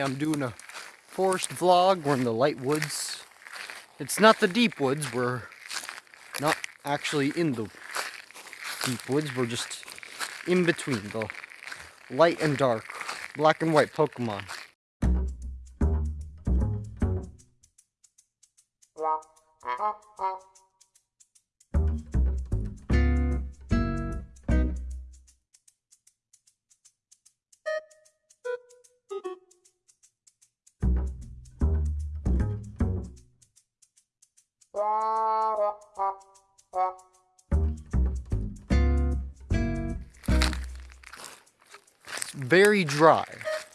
I'm doing a forest vlog. We're in the light woods. It's not the deep woods. We're not actually in the deep woods. We're just in between the light and dark, black and white Pokemon. It's very dry.